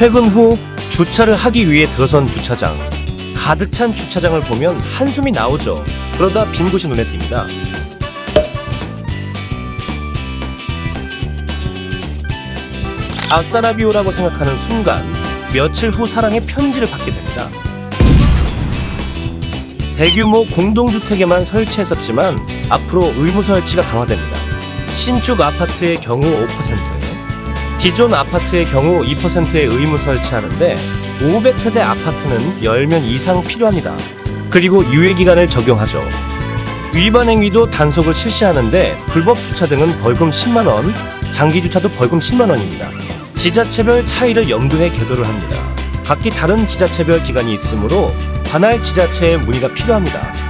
퇴근 후 주차를 하기 위해 들어선 주차장. 가득 찬 주차장을 보면 한숨이 나오죠. 그러다 빈 곳이 눈에 띕니다. 아싸라비오라고 생각하는 순간 며칠 후 사랑의 편지를 받게 됩니다. 대규모 공동주택에만 설치했었지만 앞으로 의무 설치가 강화됩니다. 신축 아파트의 경우 5%, 기존 아파트의 경우 2%의 의무 설치하는데 500세대 아파트는 10면 이상 필요합니다. 그리고 유예기간을 적용하죠. 위반 행위도 단속을 실시하는데 불법 주차 등은 벌금 10만원, 장기 주차도 벌금 10만원입니다. 지자체별 차이를 염두해 계도를 합니다. 각기 다른 지자체별 기간이 있으므로 관할 지자체에 문의가 필요합니다.